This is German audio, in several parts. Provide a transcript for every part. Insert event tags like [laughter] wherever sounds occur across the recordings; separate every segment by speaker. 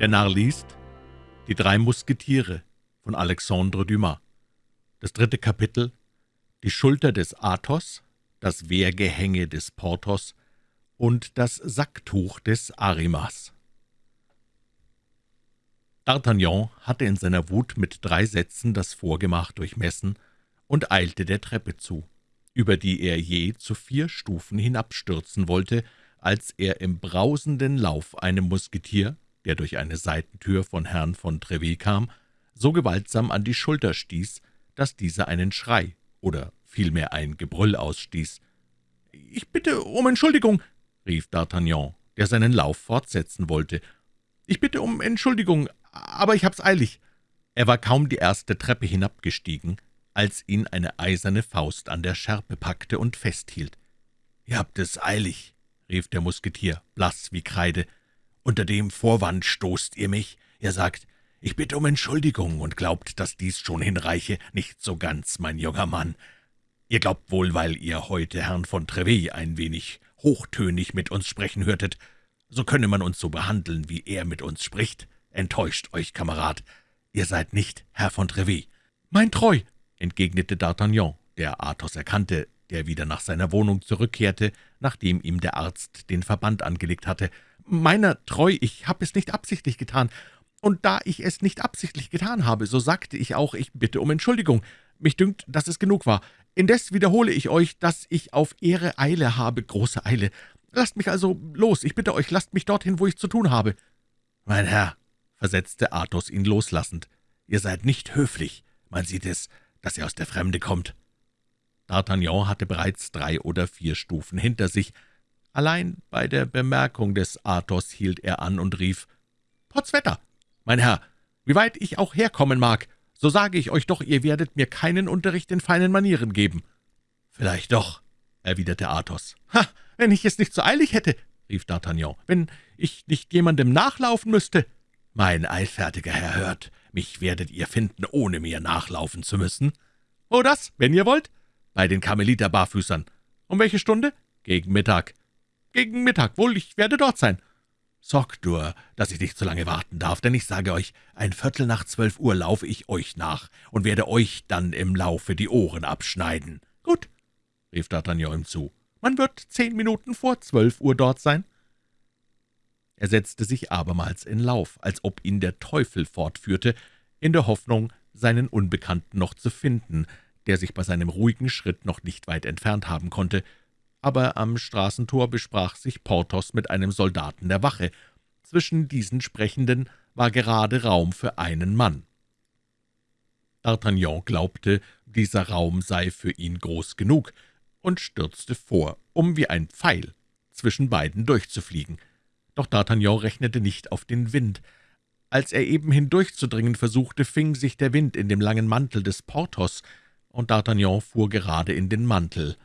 Speaker 1: Der Narr liest Die drei Musketiere von Alexandre Dumas Das dritte Kapitel Die Schulter des Athos, das Wehrgehänge des Porthos und das Sacktuch des Arimas. D'Artagnan hatte in seiner Wut mit drei Sätzen das Vorgemach durchmessen und eilte der Treppe zu, über die er je zu vier Stufen hinabstürzen wollte, als er im brausenden Lauf einem Musketier, der durch eine Seitentür von Herrn von Trevet kam, so gewaltsam an die Schulter stieß, dass dieser einen Schrei oder vielmehr ein Gebrüll ausstieß. »Ich bitte um Entschuldigung«, rief D'Artagnan, der seinen Lauf fortsetzen wollte. »Ich bitte um Entschuldigung, aber ich hab's eilig.« Er war kaum die erste Treppe hinabgestiegen, als ihn eine eiserne Faust an der Schärpe packte und festhielt. »Ihr habt es eilig«, rief der Musketier, blass wie Kreide, »unter dem Vorwand stoßt ihr mich. Ihr sagt, ich bitte um Entschuldigung und glaubt, dass dies schon hinreiche. Nicht so ganz, mein junger Mann. Ihr glaubt wohl, weil ihr heute Herrn von Trevet ein wenig hochtönig mit uns sprechen hörtet, so könne man uns so behandeln, wie er mit uns spricht. Enttäuscht euch, Kamerad. Ihr seid nicht Herr von Trevet.« »Mein Treu«, entgegnete D'Artagnan, der Athos erkannte, der wieder nach seiner Wohnung zurückkehrte, nachdem ihm der Arzt den Verband angelegt hatte. »Meiner treu, ich habe es nicht absichtlich getan. Und da ich es nicht absichtlich getan habe, so sagte ich auch, ich bitte um Entschuldigung. Mich dünkt, dass es genug war. Indes wiederhole ich euch, dass ich auf Ehre Eile habe, große Eile. Lasst mich also los, ich bitte euch, lasst mich dorthin, wo ich zu tun habe.« »Mein Herr«, versetzte Athos ihn loslassend, »ihr seid nicht höflich. Man sieht es, dass ihr aus der Fremde kommt.« D'Artagnan hatte bereits drei oder vier Stufen hinter sich. Allein bei der Bemerkung des Athos hielt er an und rief, »Potzwetter! Mein Herr, wie weit ich auch herkommen mag, so sage ich euch doch, ihr werdet mir keinen Unterricht in feinen Manieren geben.« »Vielleicht doch«, erwiderte Athos. »Ha, wenn ich es nicht so eilig hätte«, rief D'Artagnan, »wenn ich nicht jemandem nachlaufen müsste.« »Mein eilfertiger Herr hört, mich werdet ihr finden, ohne mir nachlaufen zu müssen.« »Oh, das, wenn ihr wollt.« »Bei den Karmeliter-Barfüßern.« »Um welche Stunde?« »Gegen Mittag.« »Gegen Mittag, wohl, ich werde dort sein.« »Sorgt nur, dass ich nicht zu lange warten darf, denn ich sage euch, ein Viertel nach zwölf Uhr laufe ich euch nach und werde euch dann im Laufe die Ohren abschneiden.« »Gut«, rief D'Artagnan ihm zu, »man wird zehn Minuten vor zwölf Uhr dort sein.« Er setzte sich abermals in Lauf, als ob ihn der Teufel fortführte, in der Hoffnung, seinen Unbekannten noch zu finden, der sich bei seinem ruhigen Schritt noch nicht weit entfernt haben konnte, aber am Straßentor besprach sich Porthos mit einem Soldaten der Wache. Zwischen diesen Sprechenden war gerade Raum für einen Mann. D'Artagnan glaubte, dieser Raum sei für ihn groß genug, und stürzte vor, um wie ein Pfeil zwischen beiden durchzufliegen. Doch D'Artagnan rechnete nicht auf den Wind. Als er eben hindurchzudringen versuchte, fing sich der Wind in dem langen Mantel des Porthos, und D'Artagnan fuhr gerade in den Mantel.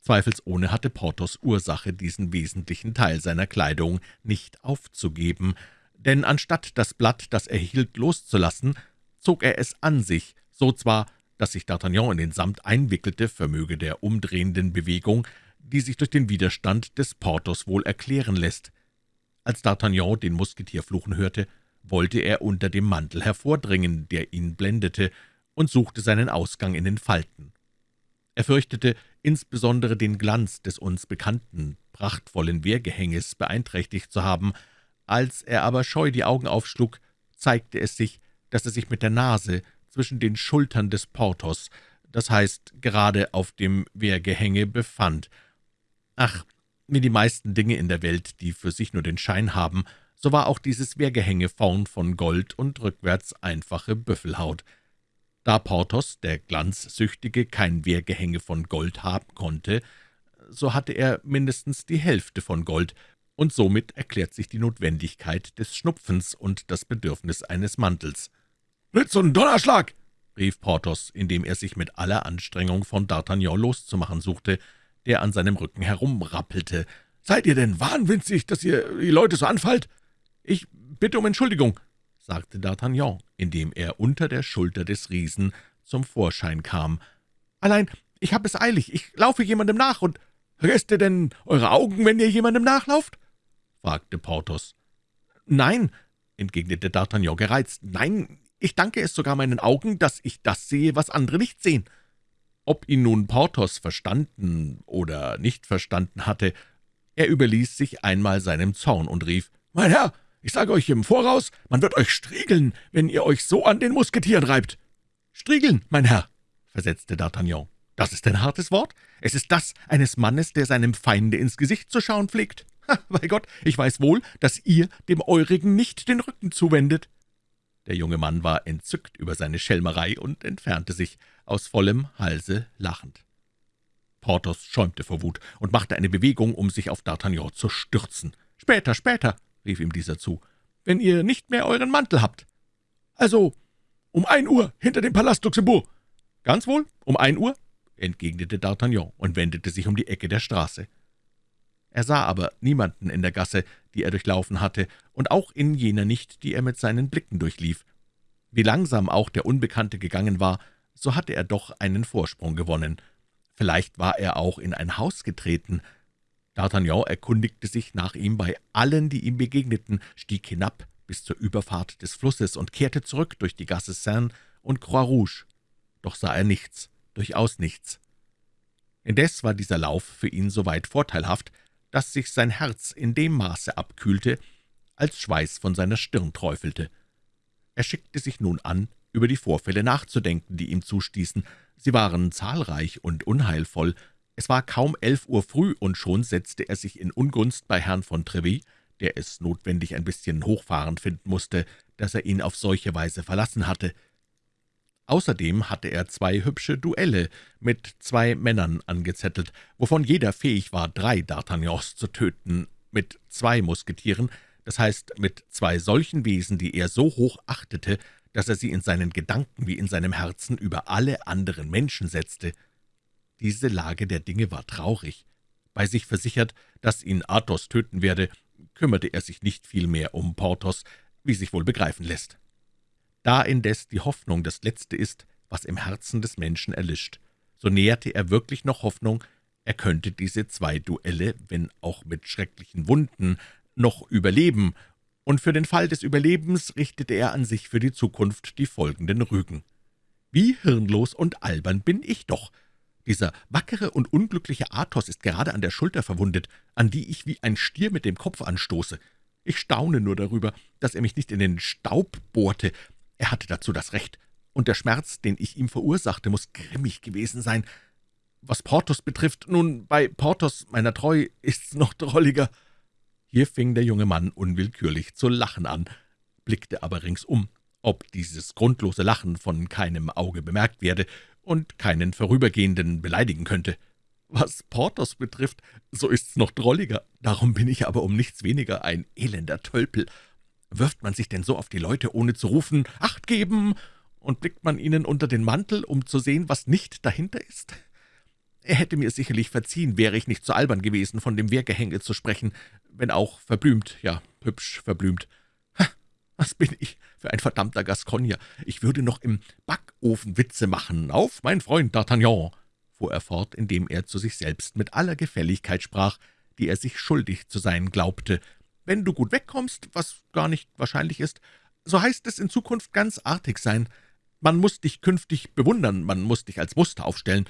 Speaker 1: Zweifelsohne hatte Porthos Ursache, diesen wesentlichen Teil seiner Kleidung nicht aufzugeben, denn anstatt das Blatt, das er hielt, loszulassen, zog er es an sich, so zwar, dass sich D'Artagnan in den Samt einwickelte, vermöge der umdrehenden Bewegung, die sich durch den Widerstand des Porthos wohl erklären lässt. Als D'Artagnan den Musketier fluchen hörte, wollte er unter dem Mantel hervordringen, der ihn blendete, und suchte seinen Ausgang in den Falten. Er fürchtete, insbesondere den Glanz des uns bekannten, prachtvollen Wehrgehänges beeinträchtigt zu haben. Als er aber scheu die Augen aufschlug, zeigte es sich, dass er sich mit der Nase zwischen den Schultern des Porthos, das heißt gerade auf dem Wehrgehänge, befand. Ach, wie die meisten Dinge in der Welt, die für sich nur den Schein haben, so war auch dieses Wehrgehänge vorn von Gold und rückwärts einfache Büffelhaut. Da Porthos, der Glanzsüchtige, kein Wehrgehänge von Gold haben konnte, so hatte er mindestens die Hälfte von Gold, und somit erklärt sich die Notwendigkeit des Schnupfens und das Bedürfnis eines Mantels. »Blitz und Donnerschlag!« rief Porthos, indem er sich mit aller Anstrengung von D'Artagnan loszumachen suchte, der an seinem Rücken herumrappelte. »Seid ihr denn wahnwitzig, dass ihr die Leute so anfallt? Ich bitte um Entschuldigung sagte D'Artagnan, indem er unter der Schulter des Riesen zum Vorschein kam. »Allein, ich habe es eilig, ich laufe jemandem nach, und vergesst ihr denn eure Augen, wenn ihr jemandem nachlauft?« fragte Porthos. »Nein«, entgegnete D'Artagnan gereizt. »Nein, ich danke es sogar meinen Augen, dass ich das sehe, was andere nicht sehen.« Ob ihn nun Porthos verstanden oder nicht verstanden hatte, er überließ sich einmal seinem Zorn und rief, »Mein Herr, ich sage euch im Voraus, man wird euch striegeln, wenn ihr euch so an den Musketieren reibt.« »Striegeln, mein Herr«, versetzte D'Artagnan. »Das ist ein hartes Wort. Es ist das eines Mannes, der seinem Feinde ins Gesicht zu schauen pflegt. Ha, bei Gott, ich weiß wohl, dass ihr dem Eurigen nicht den Rücken zuwendet.« Der junge Mann war entzückt über seine Schelmerei und entfernte sich, aus vollem Halse lachend. Porthos schäumte vor Wut und machte eine Bewegung, um sich auf D'Artagnan zu stürzen. »Später, später«, rief ihm dieser zu, »wenn ihr nicht mehr euren Mantel habt.« »Also, um ein Uhr hinter dem Palast Luxemburg.« »Ganz wohl, um ein Uhr«, entgegnete D'Artagnan und wendete sich um die Ecke der Straße. Er sah aber niemanden in der Gasse, die er durchlaufen hatte, und auch in jener nicht, die er mit seinen Blicken durchlief. Wie langsam auch der Unbekannte gegangen war, so hatte er doch einen Vorsprung gewonnen. Vielleicht war er auch in ein Haus getreten. D'Artagnan erkundigte sich nach ihm bei allen, die ihm begegneten, stieg hinab bis zur Überfahrt des Flusses und kehrte zurück durch die Gasse Seine und Croix Rouge. Doch sah er nichts, durchaus nichts. Indes war dieser Lauf für ihn so weit vorteilhaft, dass sich sein Herz in dem Maße abkühlte, als Schweiß von seiner Stirn träufelte. Er schickte sich nun an, über die Vorfälle nachzudenken, die ihm zustießen. Sie waren zahlreich und unheilvoll. Es war kaum elf Uhr früh, und schon setzte er sich in Ungunst bei Herrn von Treville, der es notwendig ein bisschen hochfahrend finden musste, dass er ihn auf solche Weise verlassen hatte. Außerdem hatte er zwei hübsche Duelle mit zwei Männern angezettelt, wovon jeder fähig war, drei D'Artagnans zu töten, mit zwei Musketieren, das heißt mit zwei solchen Wesen, die er so hoch achtete, dass er sie in seinen Gedanken wie in seinem Herzen über alle anderen Menschen setzte. Diese Lage der Dinge war traurig. Bei sich versichert, dass ihn Athos töten werde, kümmerte er sich nicht viel mehr um Porthos, wie sich wohl begreifen lässt. Da indes die Hoffnung das Letzte ist, was im Herzen des Menschen erlischt, so näherte er wirklich noch Hoffnung, er könnte diese zwei Duelle, wenn auch mit schrecklichen Wunden, noch überleben, und für den Fall des Überlebens richtete er an sich für die Zukunft die folgenden Rügen. »Wie hirnlos und albern bin ich doch! Dieser wackere und unglückliche Athos ist gerade an der Schulter verwundet, an die ich wie ein Stier mit dem Kopf anstoße. Ich staune nur darüber, dass er mich nicht in den Staub bohrte, er hatte dazu das Recht, und der Schmerz, den ich ihm verursachte, muss grimmig gewesen sein. Was Porthos betrifft, nun, bei Porthos, meiner Treu, ist's noch drolliger.« Hier fing der junge Mann unwillkürlich zu lachen an, blickte aber ringsum, ob dieses grundlose Lachen von keinem Auge bemerkt werde und keinen Vorübergehenden beleidigen könnte. Was Porthos betrifft, so ist's noch drolliger, darum bin ich aber um nichts weniger ein elender Tölpel, Wirft man sich denn so auf die Leute, ohne zu rufen, »Acht geben!« und blickt man ihnen unter den Mantel, um zu sehen, was nicht dahinter ist? Er hätte mir sicherlich verziehen, wäre ich nicht so albern gewesen, von dem Wehrgehänge zu sprechen, wenn auch verblümt, ja, hübsch verblümt. Was bin ich für ein verdammter Gascogner? Ich würde noch im Backofen Witze machen. Auf, mein Freund D'Artagnan!« fuhr er fort, indem er zu sich selbst mit aller Gefälligkeit sprach, die er sich schuldig zu sein glaubte, wenn du gut wegkommst, was gar nicht wahrscheinlich ist, so heißt es in Zukunft ganz artig sein. Man muss dich künftig bewundern, man muss dich als Muster aufstellen.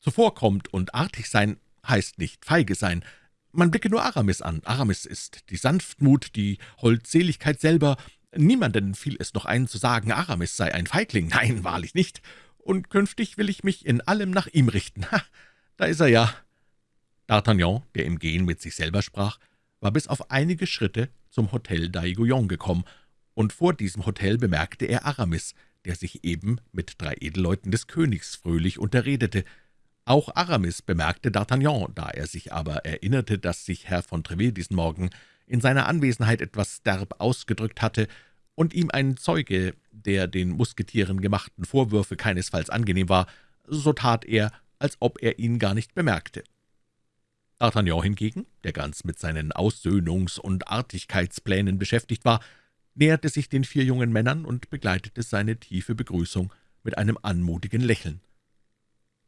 Speaker 1: Zuvorkommt und artig sein heißt nicht feige sein. Man blicke nur Aramis an. Aramis ist die Sanftmut, die Holdseligkeit selber. Niemanden fiel es noch ein, zu sagen, Aramis sei ein Feigling. [laughs] Nein, wahrlich nicht. Und künftig will ich mich in allem nach ihm richten. Ha, da ist er ja. D'Artagnan, der im Gehen mit sich selber sprach, war bis auf einige Schritte zum Hotel d'Aiguillon gekommen, und vor diesem Hotel bemerkte er Aramis, der sich eben mit drei Edelleuten des Königs fröhlich unterredete. Auch Aramis bemerkte D'Artagnan, da er sich aber erinnerte, dass sich Herr von Treville diesen Morgen in seiner Anwesenheit etwas derb ausgedrückt hatte und ihm ein Zeuge der den Musketieren gemachten Vorwürfe keinesfalls angenehm war, so tat er, als ob er ihn gar nicht bemerkte. D'Artagnan hingegen, der ganz mit seinen Aussöhnungs- und Artigkeitsplänen beschäftigt war, näherte sich den vier jungen Männern und begleitete seine tiefe Begrüßung mit einem anmutigen Lächeln.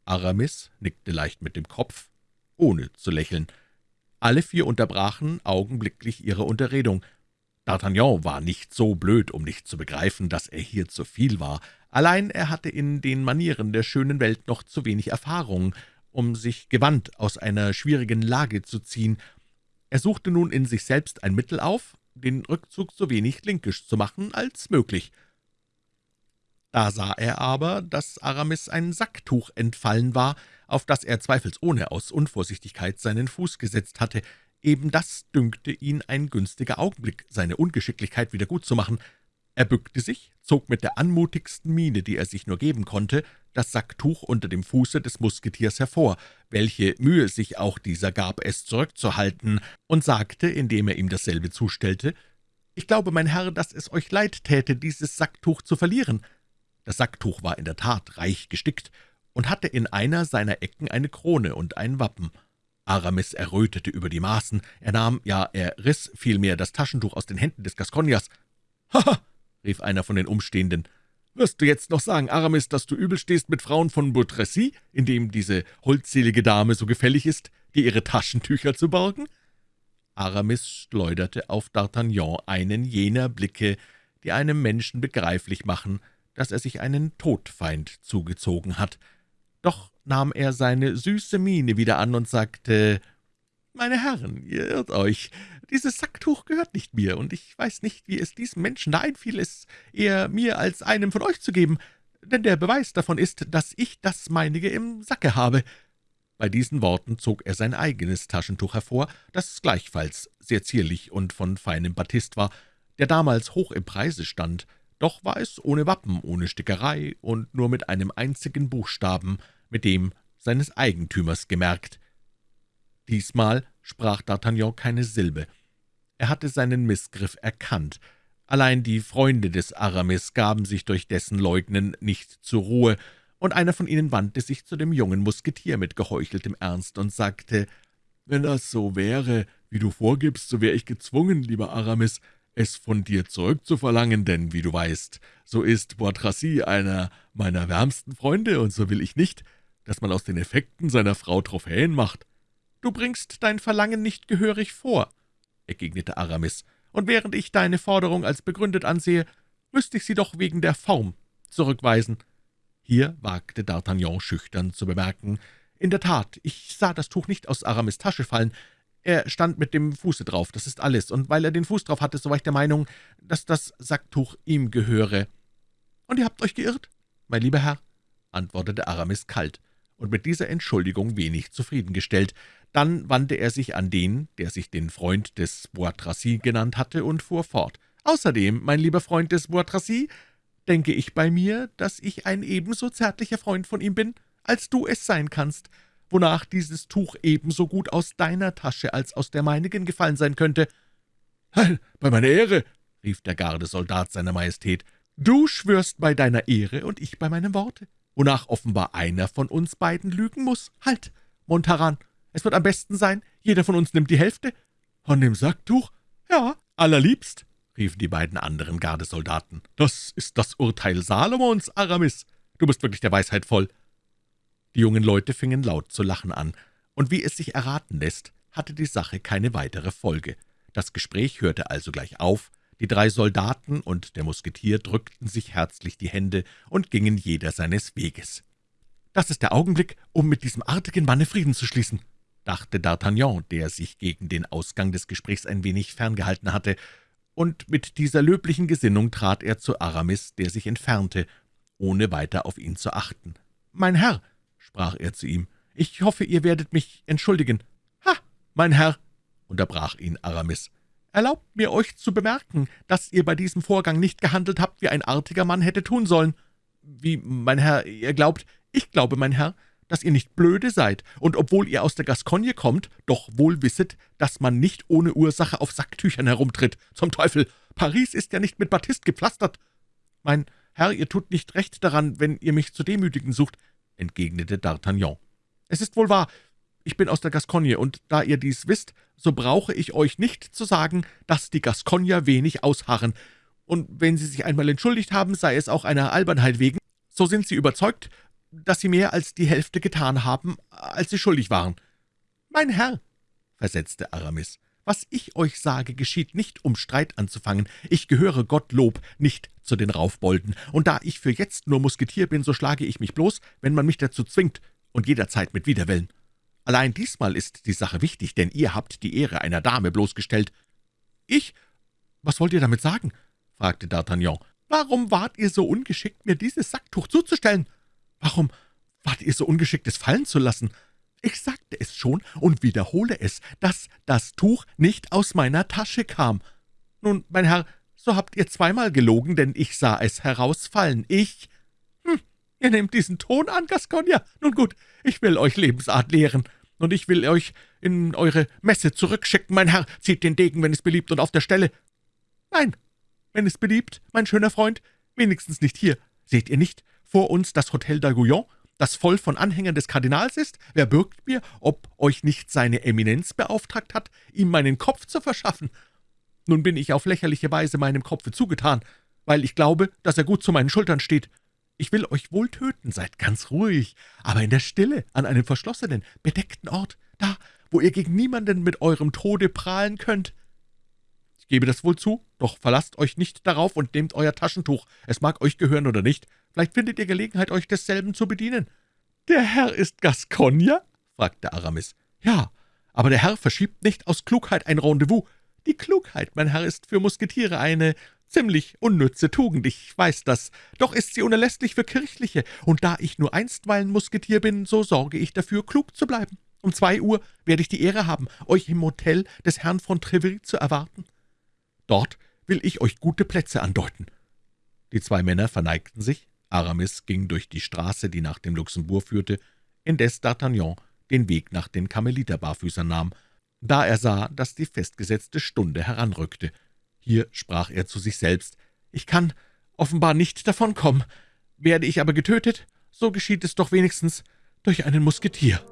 Speaker 1: Aramis nickte leicht mit dem Kopf, ohne zu lächeln. Alle vier unterbrachen augenblicklich ihre Unterredung. D'Artagnan war nicht so blöd, um nicht zu begreifen, dass er hier zu viel war. Allein er hatte in den Manieren der schönen Welt noch zu wenig Erfahrung, um sich gewandt aus einer schwierigen Lage zu ziehen. Er suchte nun in sich selbst ein Mittel auf, den Rückzug so wenig linkisch zu machen als möglich. Da sah er aber, dass Aramis ein Sacktuch entfallen war, auf das er zweifelsohne aus Unvorsichtigkeit seinen Fuß gesetzt hatte. Eben das dünkte ihn ein günstiger Augenblick, seine Ungeschicklichkeit wieder gut zu machen. Er bückte sich, zog mit der anmutigsten Miene, die er sich nur geben konnte, das Sacktuch unter dem Fuße des Musketiers hervor, welche Mühe sich auch dieser gab, es zurückzuhalten, und sagte, indem er ihm dasselbe zustellte, »Ich glaube, mein Herr, dass es euch leid täte, dieses Sacktuch zu verlieren.« Das Sacktuch war in der Tat reich gestickt und hatte in einer seiner Ecken eine Krone und ein Wappen. Aramis errötete über die Maßen, er nahm, ja, er riß vielmehr das Taschentuch aus den Händen des Gasconiers. »Haha«, rief einer von den Umstehenden, »wirst du jetzt noch sagen, Aramis, dass du übel stehst mit Frauen von Boutrecy, indem diese holdselige Dame so gefällig ist, dir ihre Taschentücher zu borgen?« Aramis schleuderte auf D'Artagnan einen jener Blicke, die einem Menschen begreiflich machen, dass er sich einen Todfeind zugezogen hat. Doch nahm er seine süße Miene wieder an und sagte, »Meine Herren, ihr irrt euch. Dieses Sacktuch gehört nicht mir, und ich weiß nicht, wie es diesem Menschen da einfiel, es eher mir als einem von euch zu geben, denn der Beweis davon ist, dass ich das meinige im Sacke habe.« Bei diesen Worten zog er sein eigenes Taschentuch hervor, das gleichfalls sehr zierlich und von feinem Batist war, der damals hoch im Preise stand, doch war es ohne Wappen, ohne Stickerei und nur mit einem einzigen Buchstaben, mit dem seines Eigentümers gemerkt. Diesmal sprach D'Artagnan keine Silbe. Er hatte seinen Missgriff erkannt. Allein die Freunde des Aramis gaben sich durch dessen Leugnen nicht zur Ruhe, und einer von ihnen wandte sich zu dem jungen Musketier mit geheucheltem Ernst und sagte, »Wenn das so wäre, wie du vorgibst, so wäre ich gezwungen, lieber Aramis, es von dir zurückzuverlangen, denn, wie du weißt, so ist Boitracy einer meiner wärmsten Freunde, und so will ich nicht, dass man aus den Effekten seiner Frau Trophäen macht. »Du bringst dein Verlangen nicht gehörig vor«, entgegnete Aramis, »und während ich deine Forderung als begründet ansehe, müsste ich sie doch wegen der Form zurückweisen.« Hier wagte D'Artagnan schüchtern zu bemerken, »In der Tat, ich sah das Tuch nicht aus Aramis Tasche fallen, er stand mit dem Fuße drauf, das ist alles, und weil er den Fuß drauf hatte, so war ich der Meinung, dass das Sacktuch ihm gehöre.« »Und ihr habt euch geirrt, mein lieber Herr?« antwortete Aramis kalt und mit dieser Entschuldigung wenig zufriedengestellt. Dann wandte er sich an den, der sich den Freund des Bois Tracy genannt hatte, und fuhr fort. »Außerdem, mein lieber Freund des Bois Tracy, denke ich bei mir, dass ich ein ebenso zärtlicher Freund von ihm bin, als du es sein kannst, wonach dieses Tuch ebenso gut aus deiner Tasche als aus der meinigen gefallen sein könnte.« »Bei meiner Ehre«, rief der Gardesoldat seiner Majestät, »du schwörst bei deiner Ehre und ich bei meinem Worte, wonach offenbar einer von uns beiden lügen muss. Halt, Montaran, es wird am besten sein, jeder von uns nimmt die Hälfte.« »Von dem Sacktuch?« »Ja, allerliebst«, riefen die beiden anderen Gardesoldaten. »Das ist das Urteil Salomons, Aramis. Du bist wirklich der Weisheit voll.« Die jungen Leute fingen laut zu lachen an, und wie es sich erraten lässt, hatte die Sache keine weitere Folge. Das Gespräch hörte also gleich auf, die drei Soldaten und der Musketier drückten sich herzlich die Hände und gingen jeder seines Weges. »Das ist der Augenblick, um mit diesem artigen Manne Frieden zu schließen«, dachte D'Artagnan, der sich gegen den Ausgang des Gesprächs ein wenig ferngehalten hatte, und mit dieser löblichen Gesinnung trat er zu Aramis, der sich entfernte, ohne weiter auf ihn zu achten. »Mein Herr«, sprach er zu ihm, »ich hoffe, ihr werdet mich entschuldigen.« »Ha, mein Herr«, unterbrach ihn Aramis, »erlaubt mir, euch zu bemerken, dass ihr bei diesem Vorgang nicht gehandelt habt, wie ein artiger Mann hätte tun sollen. Wie, mein Herr, ihr glaubt, ich glaube, mein Herr, dass ihr nicht blöde seid, und obwohl ihr aus der Gascogne kommt, doch wohl wisset, dass man nicht ohne Ursache auf Sacktüchern herumtritt. Zum Teufel, Paris ist ja nicht mit Batist gepflastert. Mein Herr, ihr tut nicht recht daran, wenn ihr mich zu demütigen sucht, entgegnete D'Artagnan. Es ist wohl wahr, ich bin aus der Gascogne, und da ihr dies wisst, so brauche ich euch nicht zu sagen, dass die Gascogner wenig ausharren, und wenn sie sich einmal entschuldigt haben, sei es auch einer Albernheit wegen, so sind sie überzeugt, dass Sie mehr als die Hälfte getan haben, als Sie schuldig waren.« »Mein Herr«, versetzte Aramis, was ich euch sage, geschieht nicht, um Streit anzufangen. Ich gehöre, Gottlob, nicht zu den Raufbolden, und da ich für jetzt nur Musketier bin, so schlage ich mich bloß, wenn man mich dazu zwingt, und jederzeit mit Widerwillen. Allein diesmal ist die Sache wichtig, denn ihr habt die Ehre einer Dame bloßgestellt. »Ich? Was wollt ihr damit sagen?« fragte D'Artagnan. »Warum wart ihr so ungeschickt, mir dieses Sacktuch zuzustellen? Warum wart ihr so ungeschickt, es fallen zu lassen? Ich sagte es schon und wiederhole es, dass das Tuch nicht aus meiner Tasche kam. Nun, mein Herr, so habt ihr zweimal gelogen, denn ich sah es herausfallen. Ich... Hm, ihr nehmt diesen Ton an, Gasconia. Nun gut, ich will euch Lebensart lehren, und ich will euch in eure Messe zurückschicken. Mein Herr, zieht den Degen, wenn es beliebt, und auf der Stelle. Nein, wenn es beliebt, mein schöner Freund, wenigstens nicht hier. Seht ihr nicht vor uns das Hotel d'Aiguillon, das voll von Anhängern des Kardinals ist? Wer bürgt mir, ob euch nicht seine Eminenz beauftragt hat, ihm meinen Kopf zu verschaffen? Nun bin ich auf lächerliche Weise meinem Kopfe zugetan, weil ich glaube, dass er gut zu meinen Schultern steht. Ich will euch wohl töten, seid ganz ruhig, aber in der Stille, an einem verschlossenen, bedeckten Ort, da, wo ihr gegen niemanden mit eurem Tode prahlen könnt. Ich gebe das wohl zu, doch verlasst euch nicht darauf und nehmt euer Taschentuch, es mag euch gehören oder nicht, Vielleicht findet ihr Gelegenheit, euch desselben zu bedienen.« »Der Herr ist Gascogner?« fragte Aramis. »Ja, aber der Herr verschiebt nicht aus Klugheit ein Rendezvous. Die Klugheit, mein Herr, ist für Musketiere eine ziemlich unnütze Tugend, ich weiß das, doch ist sie unerlässlich für Kirchliche, und da ich nur einstweilen Musketier bin, so sorge ich dafür, klug zu bleiben. Um zwei Uhr werde ich die Ehre haben, euch im Hotel des Herrn von Treville zu erwarten. Dort will ich euch gute Plätze andeuten.« Die zwei Männer verneigten sich, Aramis ging durch die Straße, die nach dem Luxembourg führte, indes D'Artagnan den Weg nach den Karmeliterbarfüßern nahm, da er sah, dass die festgesetzte Stunde heranrückte. Hier sprach er zu sich selbst, »Ich kann offenbar nicht davonkommen. Werde ich aber getötet, so geschieht es doch wenigstens durch einen Musketier.«